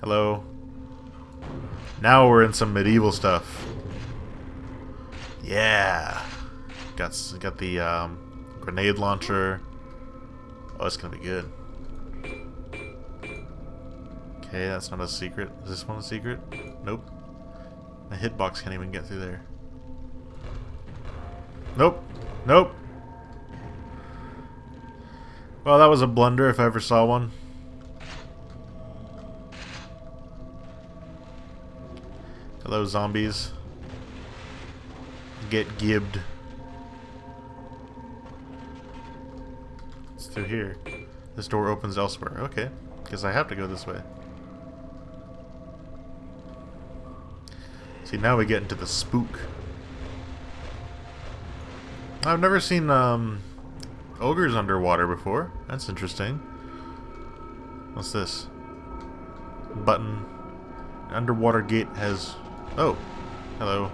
Hello. Now we're in some medieval stuff. Yeah. Got got the um, grenade launcher. Oh, it's gonna be good. Okay, that's not a secret. Is this one a secret? Nope. The hitbox can't even get through there. Nope. Nope. Well, that was a blunder if I ever saw one. Hello, zombies. Get gibbed. It's through here. This door opens elsewhere. Okay. Guess I have to go this way. See, now we get into the spook. I've never seen um, ogres underwater before. That's interesting. What's this? Button. Underwater gate has Oh. Hello.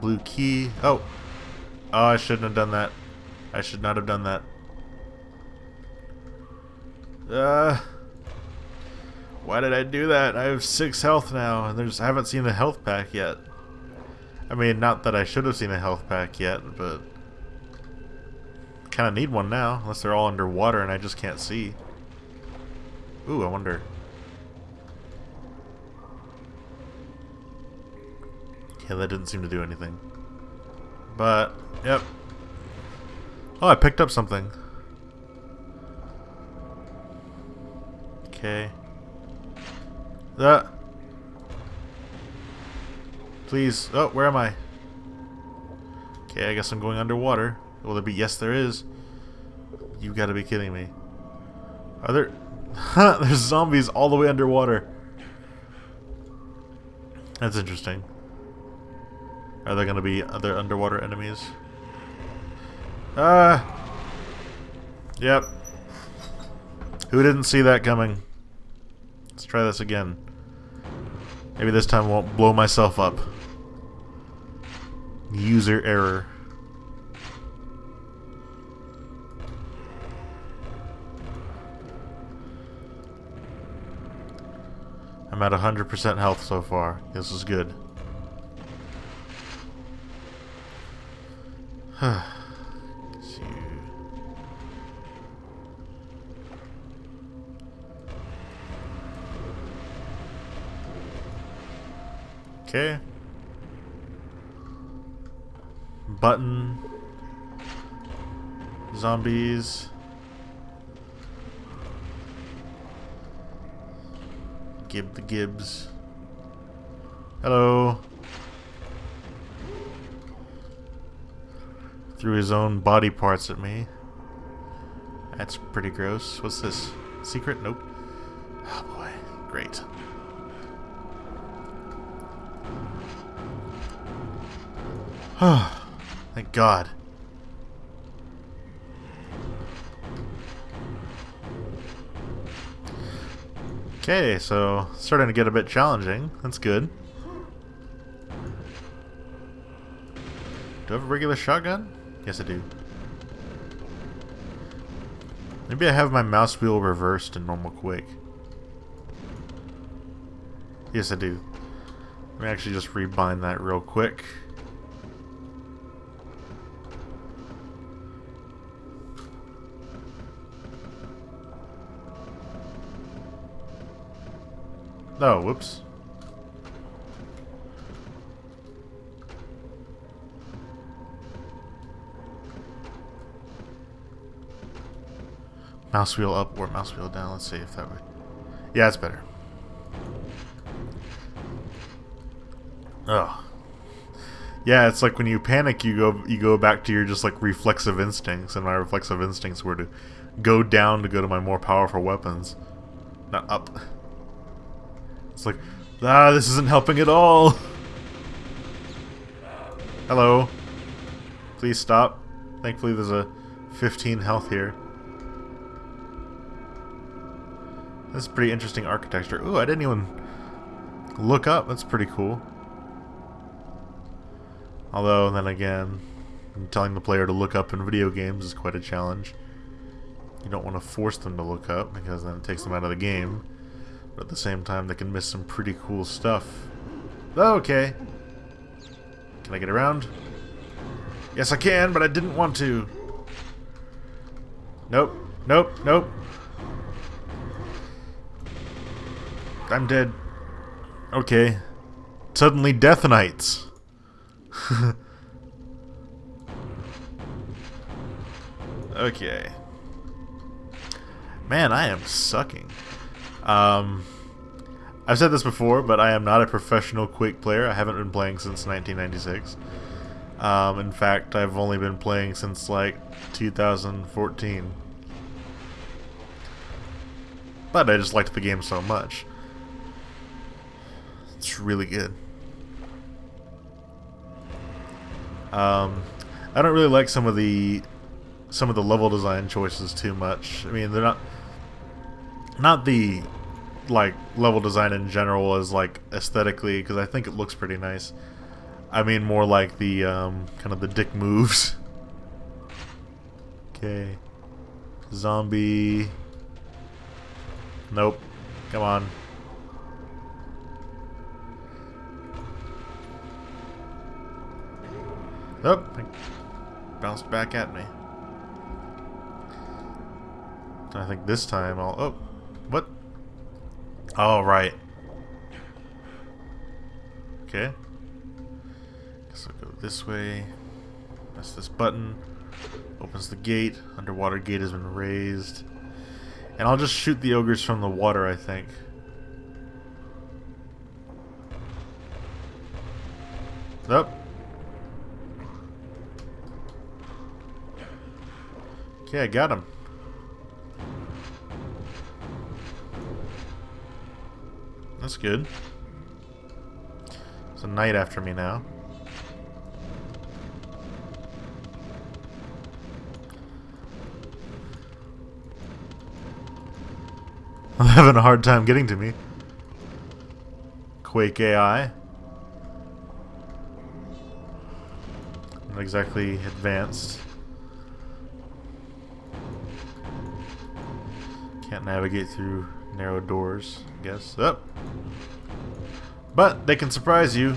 Blue key. Oh. Oh, I shouldn't have done that. I should not have done that. Uh. Why did I do that? I have six health now, and there's I haven't seen the health pack yet. I mean, not that I should have seen a health pack yet, but kind of need one now, unless they're all underwater and I just can't see. Ooh, I wonder. Yeah, that didn't seem to do anything. But, yep. Oh, I picked up something. Okay. That. Please. Oh, where am I? Okay, I guess I'm going underwater. Will there be? Yes, there is. You gotta be kidding me. Are there... There's zombies all the way underwater. That's interesting. Are there going to be other underwater enemies? Ah! Uh, yep. Who didn't see that coming? Let's try this again. Maybe this time I won't blow myself up. User error. I'm at 100% health so far. This is good. okay. Button. Zombies. Gib the Gibbs. Hello. Threw his own body parts at me. That's pretty gross. What's this? Secret? Nope. Oh boy. Great. Thank God. Okay, so starting to get a bit challenging. That's good. Do I have a regular shotgun? Yes, I do. Maybe I have my mouse wheel reversed in normal Quake. Yes, I do. Let me actually just rebind that real quick. Oh, whoops. Mouse wheel up or mouse wheel down. Let's see if that would... Yeah, it's better. Oh. Yeah, it's like when you panic, you go you go back to your just like reflexive instincts, and my reflexive instincts were to go down to go to my more powerful weapons, not up. It's like, ah, this isn't helping at all. Hello. Please stop. Thankfully, there's a 15 health here. That's pretty interesting architecture. Ooh, I didn't even look up. That's pretty cool. Although, then again, telling the player to look up in video games is quite a challenge. You don't want to force them to look up, because then it takes them out of the game. But at the same time, they can miss some pretty cool stuff. Okay. Can I get around? Yes, I can, but I didn't want to. Nope. Nope. Nope. I'm dead. Okay. Suddenly Death Knights. okay. Man, I am sucking. Um, I've said this before, but I am not a professional Quake player. I haven't been playing since 1996. Um, in fact, I've only been playing since like 2014. But I just liked the game so much. It's really good. Um, I don't really like some of the some of the level design choices too much. I mean, they're not not the like level design in general as like aesthetically because I think it looks pretty nice. I mean more like the um, kind of the dick moves. Okay. Zombie. Nope. Come on. Oh, bounced back at me. I think this time I'll... Oh, what? Oh, right. Okay. Guess I'll go this way. Press this button. Opens the gate. Underwater gate has been raised. And I'll just shoot the ogres from the water, I think. Oh. Okay, I got him. That's good. It's a knight after me now. I'm having a hard time getting to me. Quake AI. Not exactly advanced. Navigate through narrow doors, I guess. Up. Oh. But they can surprise you.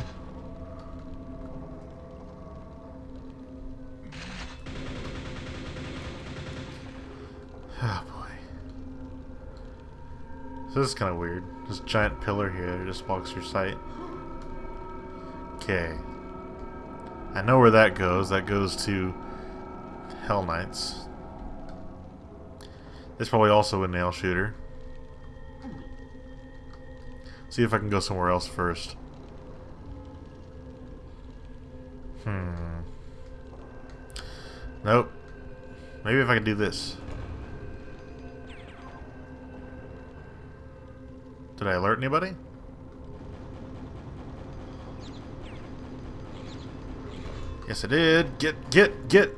Oh boy. So this is kind of weird. This giant pillar here just blocks your sight. Okay. I know where that goes. That goes to Hell Knights. There's probably also a nail shooter. See if I can go somewhere else first. Hmm. Nope. Maybe if I can do this. Did I alert anybody? Yes, I did. Get, get, get!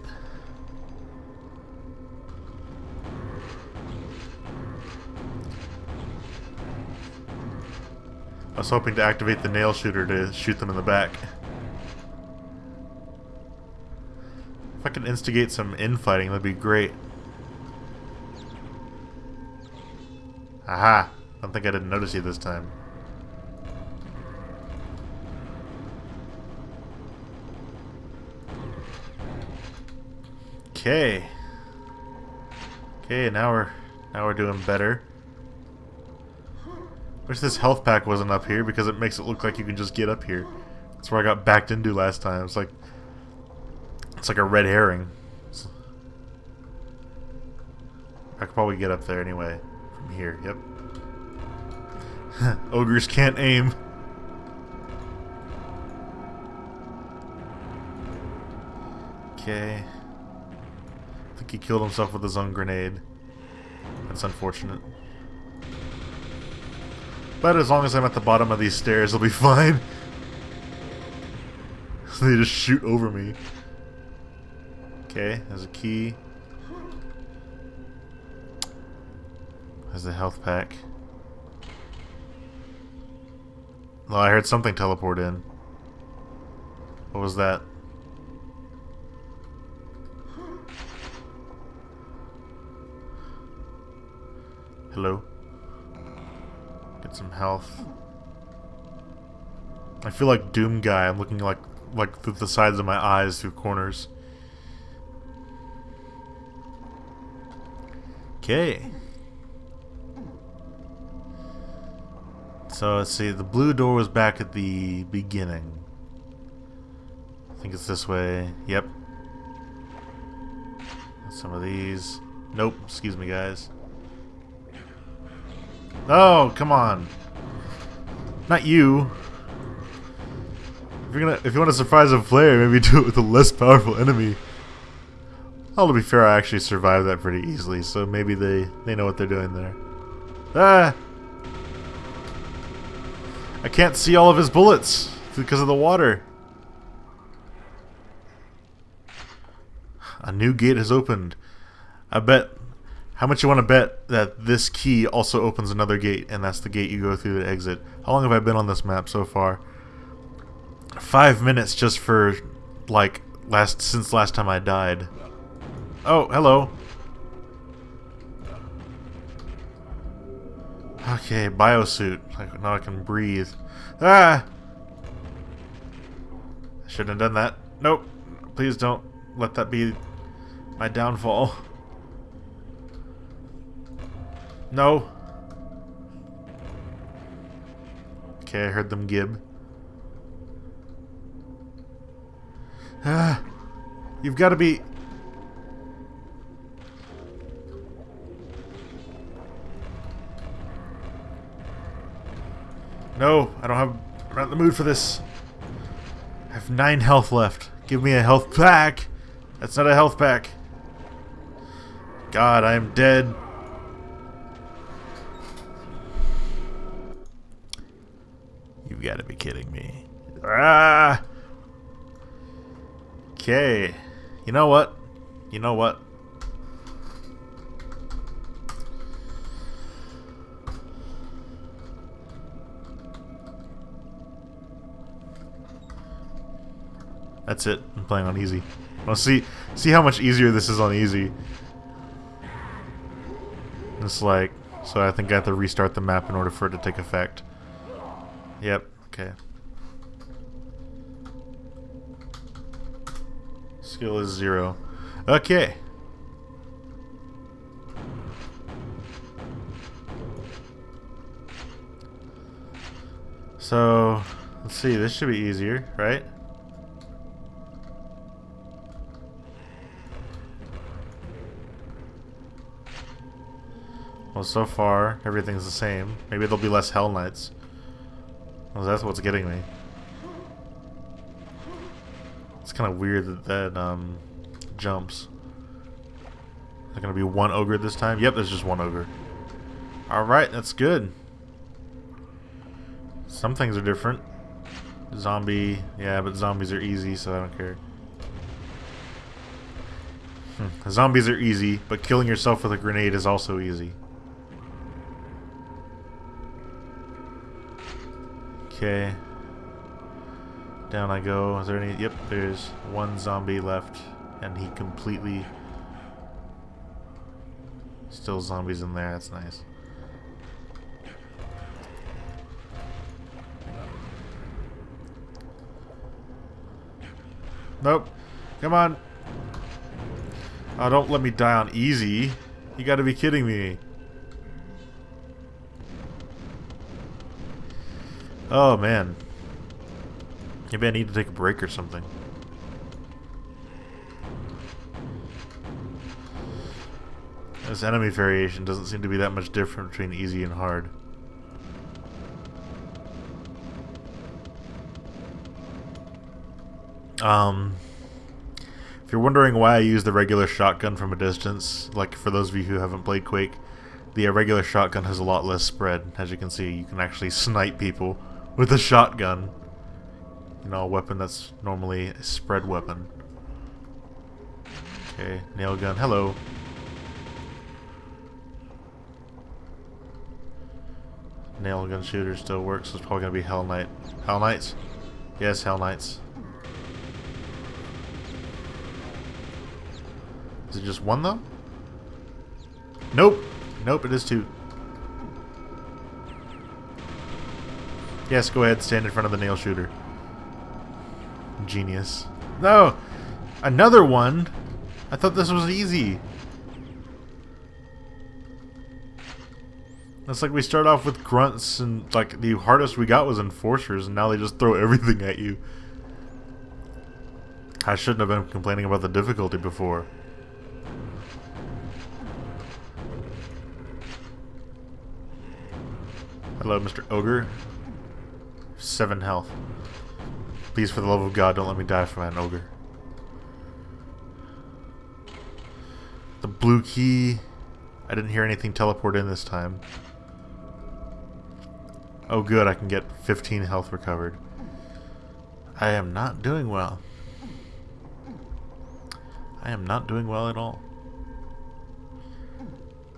I was hoping to activate the nail shooter to shoot them in the back. If I can instigate some infighting, that'd be great. Aha! I don't think I didn't notice you this time. Okay. Okay, now we're now we're doing better. Wish this health pack wasn't up here because it makes it look like you can just get up here. That's where I got backed into last time. It's like it's like a red herring. I could probably get up there anyway from here. Yep. Ogres can't aim. Okay. I think he killed himself with his own grenade. That's unfortunate. But as long as I'm at the bottom of these stairs, I'll be fine. they just shoot over me. Okay, there's a key. There's a health pack. Oh, I heard something teleport in. What was that? Hello? Get some health. I feel like Doom Guy. I'm looking like like through the sides of my eyes through corners. Okay. So let's see, the blue door was back at the beginning. I think it's this way. Yep. Some of these. Nope, excuse me guys. Oh, come on. Not you. If you're gonna if you want to surprise a player, maybe do it with a less powerful enemy. Oh, to be fair, I actually survived that pretty easily, so maybe they, they know what they're doing there. Ah! I can't see all of his bullets because of the water. A new gate has opened. I bet... How much you want to bet that this key also opens another gate, and that's the gate you go through to exit? How long have I been on this map so far? Five minutes just for, like, last since last time I died. Oh, hello. Okay, biosuit. Like, Now I can breathe. Ah! I shouldn't have done that. Nope. Please don't let that be my downfall. No. Okay, I heard them gib. Ah! You've got to be... No, I don't have... I'm not in the mood for this. I have nine health left. Give me a health pack. That's not a health pack. God, I am dead. You've got to be kidding me. Ah! Okay. You know what? You know what? That's it. I'm playing on easy. Well, see, see how much easier this is on easy. It's like, so I think I have to restart the map in order for it to take effect. Yep. Okay. Skill is zero. Okay. So, let's see, this should be easier, right? Well, so far, everything's the same. Maybe there'll be less Hell Knights. Well, that's what's getting me. It's kind of weird that that um, jumps. Is there going to be one ogre this time? Yep, there's just one ogre. Alright, that's good. Some things are different. Zombie, yeah, but zombies are easy, so I don't care. Hmm. Zombies are easy, but killing yourself with a grenade is also easy. Okay. Down I go. Is there any... Yep, there's one zombie left. And he completely... Still zombies in there. That's nice. Nope. Come on. Oh, don't let me die on easy. You gotta be kidding me. Oh, man. Maybe I need to take a break or something. This enemy variation doesn't seem to be that much different between easy and hard. Um, if you're wondering why I use the regular shotgun from a distance, like for those of you who haven't played Quake, the regular shotgun has a lot less spread. As you can see, you can actually snipe people with a shotgun. You know, a weapon that's normally a spread weapon. Okay, nail gun. Hello. Nail gun shooter still works, so it's probably gonna be Hell Knight. Hell Knights? Yes, Hell Knights. Is it just one though? Nope. Nope, it is two. Yes, go ahead, stand in front of the nail shooter. Genius. No! Another one? I thought this was easy. It's like we start off with grunts and like the hardest we got was enforcers and now they just throw everything at you. I shouldn't have been complaining about the difficulty before. Hello, Mr. Ogre. Seven health. Please, for the love of God, don't let me die from an ogre. The blue key. I didn't hear anything teleport in this time. Oh good, I can get 15 health recovered. I am not doing well. I am not doing well at all.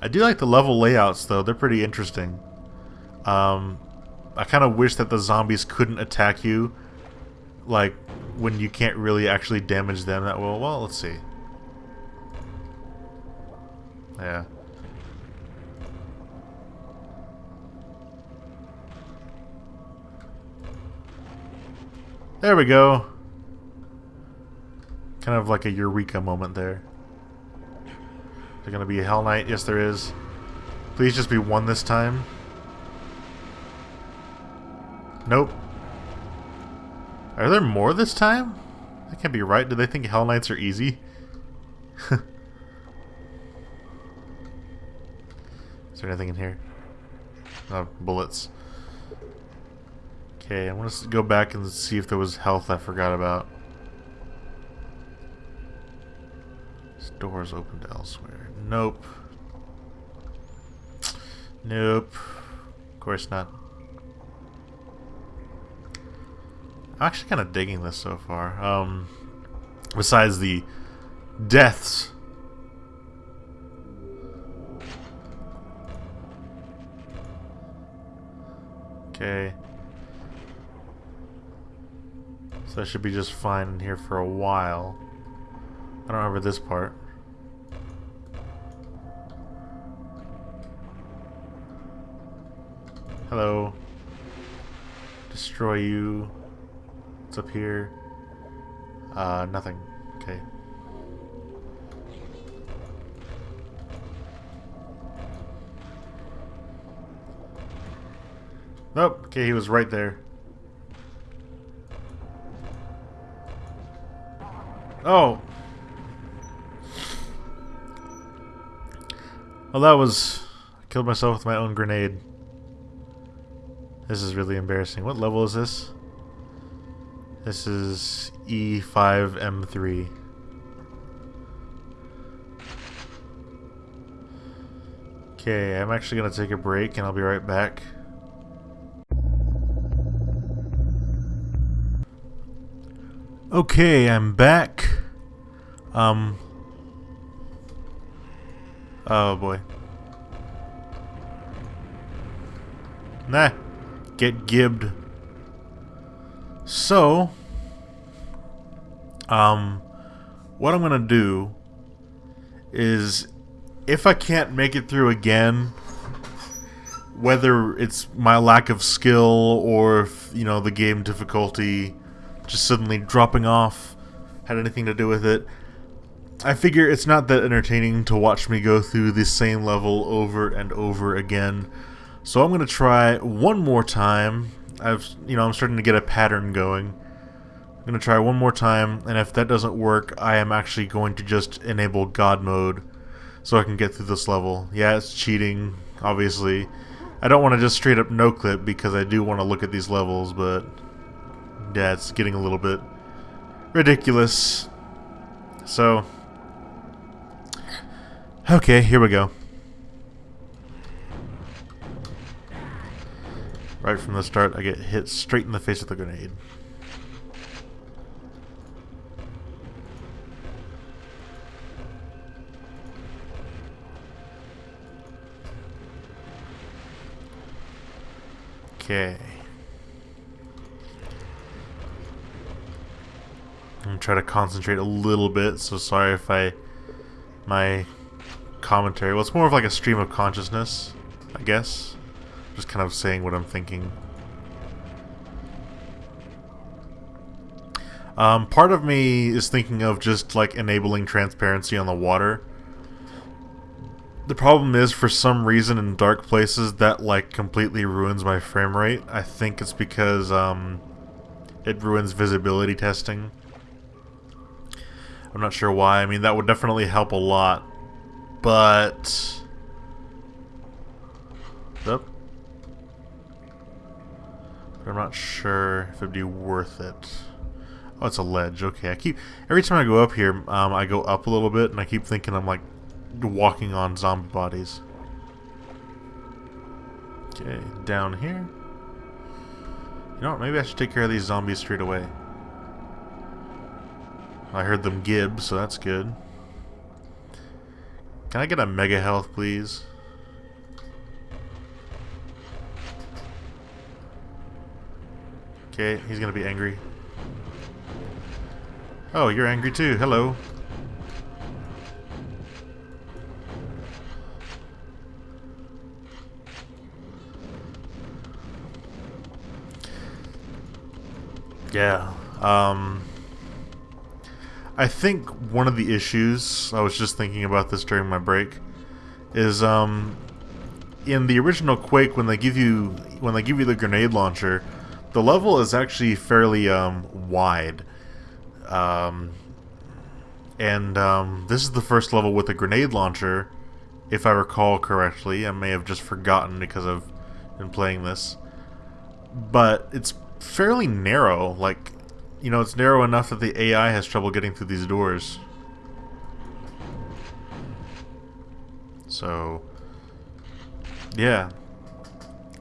I do like the level layouts though, they're pretty interesting. Um, I kind of wish that the zombies couldn't attack you, like, when you can't really actually damage them that well. Well, let's see. Yeah. There we go. Kind of like a eureka moment there. Is there to be a Hell Knight? Yes, there is. Please just be one this time. Nope. Are there more this time? That can't be right. Do they think Hell Knights are easy? Is there anything in here? Oh, bullets. Okay, I want to go back and see if there was health I forgot about. This door's opened elsewhere. Nope. Nope. Of course not. I'm actually kind of digging this so far. Um, besides the deaths. Okay. So I should be just fine in here for a while. I don't remember this part. Hello. Destroy you. What's up here? Uh, nothing. Okay. Nope. Okay, he was right there. Oh. Well, that was... I killed myself with my own grenade. This is really embarrassing. What level is this? This is E5M3. Okay, I'm actually going to take a break and I'll be right back. Okay, I'm back. Um. Oh boy. Nah. Get gibbed. So, um, what I'm going to do is if I can't make it through again, whether it's my lack of skill or if, you know, the game difficulty just suddenly dropping off had anything to do with it, I figure it's not that entertaining to watch me go through the same level over and over again. So I'm going to try one more time I've you know I'm starting to get a pattern going. I'm gonna try one more time, and if that doesn't work, I am actually going to just enable God mode so I can get through this level. Yeah, it's cheating, obviously. I don't want to just straight up no clip because I do want to look at these levels, but yeah, it's getting a little bit ridiculous. So, okay, here we go. Right from the start, I get hit straight in the face with a grenade. Okay. I'm gonna try to concentrate a little bit, so sorry if I... My commentary... Well, it's more of like a stream of consciousness, I guess. Just kind of saying what I'm thinking. Um, part of me is thinking of just like enabling transparency on the water. The problem is, for some reason, in dark places, that like completely ruins my frame rate. I think it's because um, it ruins visibility testing. I'm not sure why. I mean, that would definitely help a lot, but. Up. But I'm not sure if it'd be worth it. Oh, it's a ledge. Okay, I keep every time I go up here, um, I go up a little bit, and I keep thinking I'm like walking on zombie bodies. Okay, down here. You know what? Maybe I should take care of these zombies straight away. I heard them gib, so that's good. Can I get a mega health, please? Okay, he's gonna be angry. Oh, you're angry too. Hello. Yeah. Um, I think one of the issues, I was just thinking about this during my break, is um, in the original Quake when they give you when they give you the grenade launcher, the level is actually fairly um, wide. Um, and um, this is the first level with a grenade launcher, if I recall correctly. I may have just forgotten because I've been playing this. But it's fairly narrow. Like, you know, it's narrow enough that the AI has trouble getting through these doors. So, yeah.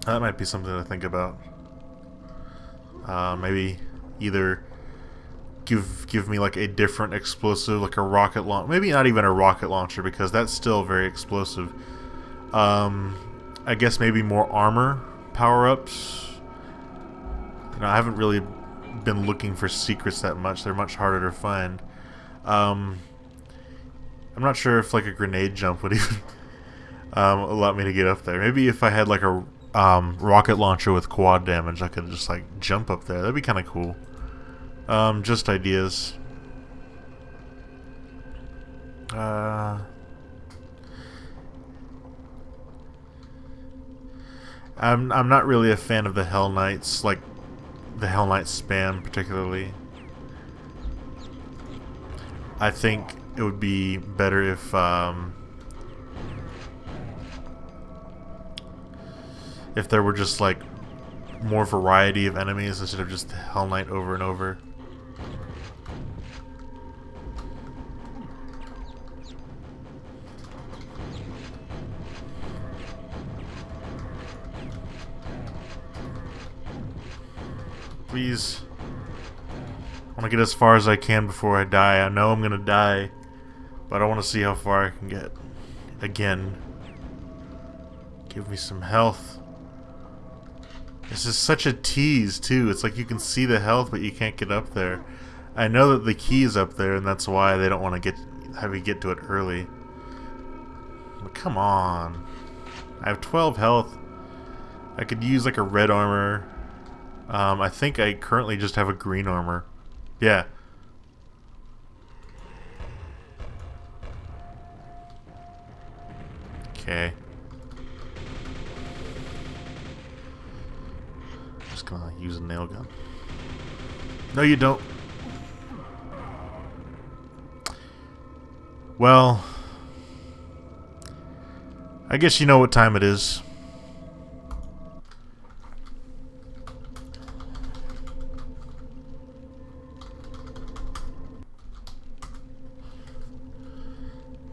That might be something to think about. Uh, maybe either give give me like a different explosive, like a rocket launch. Maybe not even a rocket launcher because that's still very explosive. Um, I guess maybe more armor power ups. You know, I haven't really been looking for secrets that much. They're much harder to find. Um, I'm not sure if like a grenade jump would even um, allow me to get up there. Maybe if I had like a um, rocket launcher with quad damage, I could just like jump up there. That'd be kind of cool. Um, just ideas. Uh, I'm I'm not really a fan of the Hell Knights, like the Hell Knight spam particularly. I think it would be better if um, if there were just like more variety of enemies instead of just Hell Knight over and over. Please. I want to get as far as I can before I die. I know I'm going to die, but I want to see how far I can get. Again. Give me some health. This is such a tease, too. It's like you can see the health, but you can't get up there. I know that the key is up there, and that's why they don't want to get have you get to it early. But come on. I have 12 health. I could use like a red armor. Um, I think I currently just have a green armor. Yeah. Okay. Gonna use a nail gun. No, you don't. Well, I guess you know what time it is.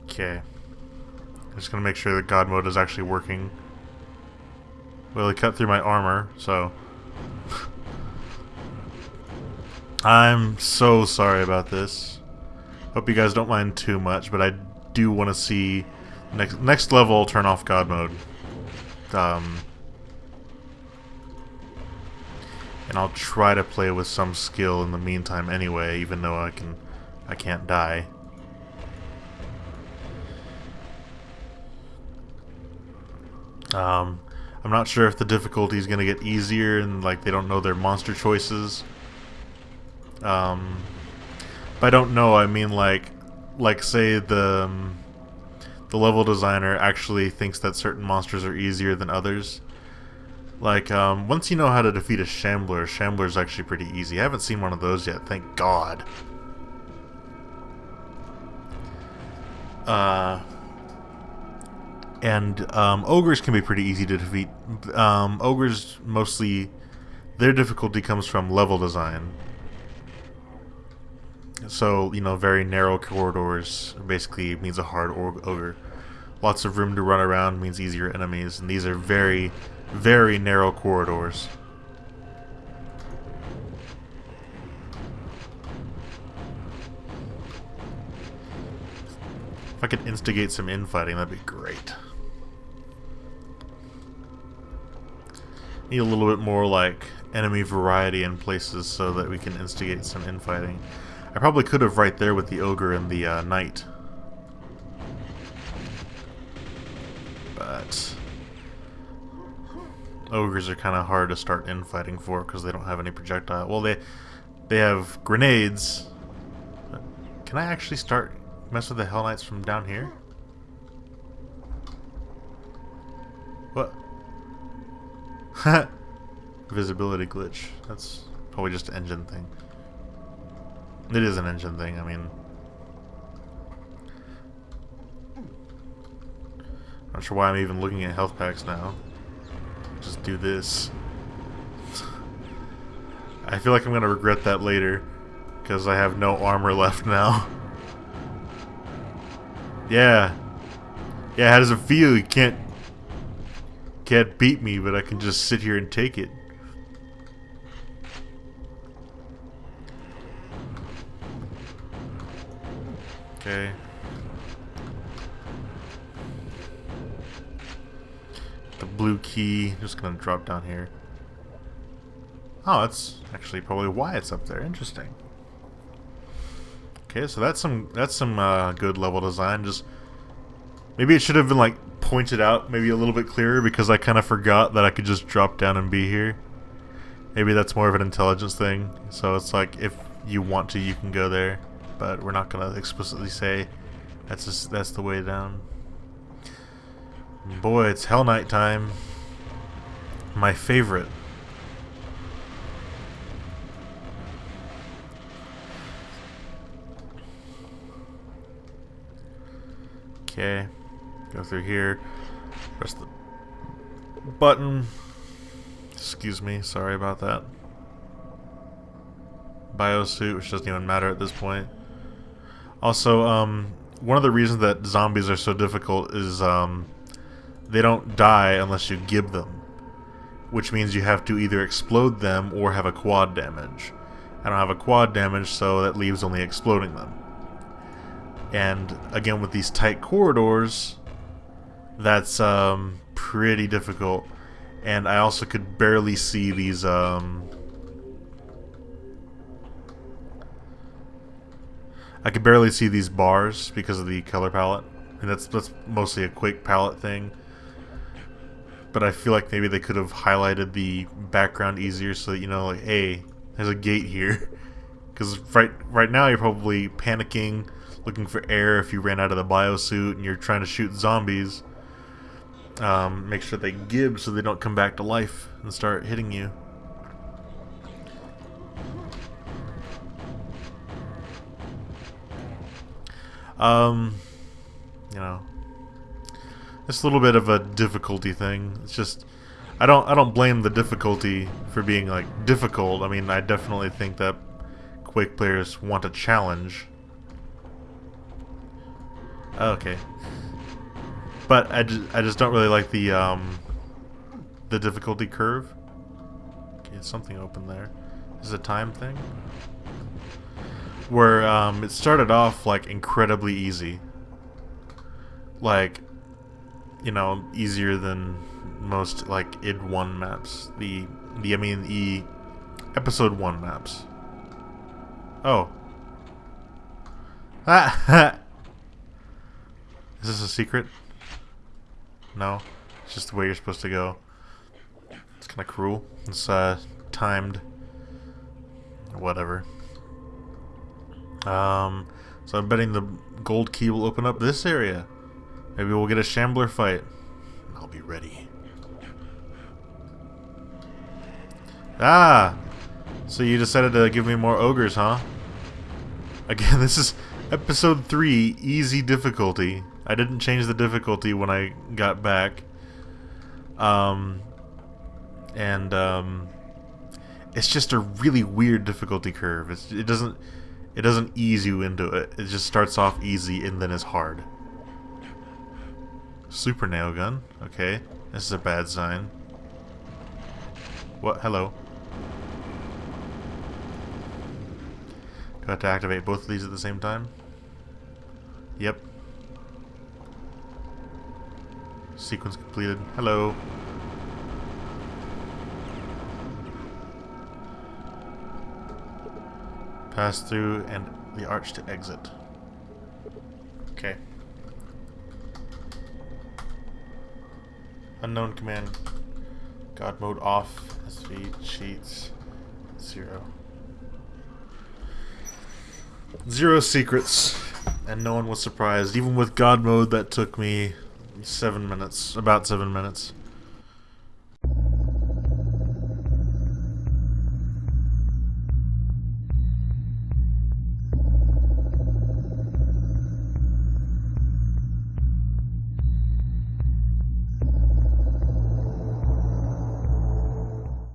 Okay. I'm just gonna make sure that God mode is actually working. Well, it cut through my armor, so... I'm so sorry about this. Hope you guys don't mind too much, but I do want to see... Next, next level, turn off God mode. Um... And I'll try to play with some skill in the meantime anyway, even though I can... I can't die. Um, I'm not sure if the difficulty is going to get easier and like they don't know their monster choices. Um, by don't know, I mean like, like say the um, the level designer actually thinks that certain monsters are easier than others. Like, um, once you know how to defeat a Shambler, Shambler's actually pretty easy. I haven't seen one of those yet, thank God. Uh, and um, ogres can be pretty easy to defeat. Um, ogres mostly, their difficulty comes from level design. So, you know, very narrow corridors basically means a hard ogre. Lots of room to run around means easier enemies, and these are very, very narrow corridors. If I could instigate some infighting, that'd be great. Need a little bit more, like, enemy variety in places so that we can instigate some infighting. I probably could have right there with the ogre and the uh, knight. But... Ogres are kind of hard to start infighting for because they don't have any projectile. Well, they they have grenades. Can I actually start mess with the Hell Knights from down here? What? Visibility glitch. That's probably just an engine thing. It is an engine thing, I mean... I'm not sure why I'm even looking at health packs now. Just do this. I feel like I'm gonna regret that later. Because I have no armor left now. Yeah. Yeah, how does it feel? You can't can't beat me, but I can just sit here and take it. Okay. The blue key, just gonna drop down here. Oh, that's actually probably why it's up there. Interesting. Okay, so that's some that's some uh, good level design. Just maybe it should have been like pointed out maybe a little bit clearer because I kind of forgot that I could just drop down and be here. Maybe that's more of an intelligence thing. So it's like if you want to, you can go there, but we're not gonna explicitly say that's just, that's the way down. Boy, it's Hell Knight time. My favorite. Okay. Go through here. Press the button. Excuse me, sorry about that. Biosuit, which doesn't even matter at this point. Also, um, one of the reasons that zombies are so difficult is um, they don't die unless you gib them. Which means you have to either explode them or have a quad damage. I don't have a quad damage, so that leaves only exploding them. And again, with these tight corridors, that's um, pretty difficult. And I also could barely see these... Um, I could barely see these bars because of the color palette. And that's, that's mostly a Quake palette thing. But I feel like maybe they could have highlighted the background easier so that you know, like, hey, there's a gate here. Because right, right now you're probably panicking looking for air if you ran out of the biosuit and you're trying to shoot zombies. Um, make sure they gib so they don't come back to life and start hitting you. Um, you know, it's a little bit of a difficulty thing. It's just, I don't, I don't blame the difficulty for being like difficult. I mean, I definitely think that Quake players want a challenge Okay. But I just, I just don't really like the um, the difficulty curve. Okay, something open there. Is a time thing? Where um, it started off like incredibly easy. Like, you know, easier than most like id one maps. The the I mean the episode one maps. Oh. Is this a secret? No. It's just the way you're supposed to go. It's kind of cruel. It's uh, timed. Whatever. Um, so I'm betting the gold key will open up this area. Maybe we'll get a shambler fight. I'll be ready. Ah! So you decided to give me more ogres, huh? Again, this is episode 3, easy difficulty. I didn't change the difficulty when I got back. Um, and um, it's just a really weird difficulty curve. It's, it doesn't it doesn't ease you into it. It just starts off easy and then is hard. Super nail gun. Okay, this is a bad sign. What? Hello. Do I have to activate both of these at the same time? Yep. Sequence completed. Hello. Pass through and the arch to exit. Okay. Unknown command. God mode off. SV cheats. Zero. Zero secrets. And no one was surprised. Even with God mode, that took me seven minutes. About seven minutes.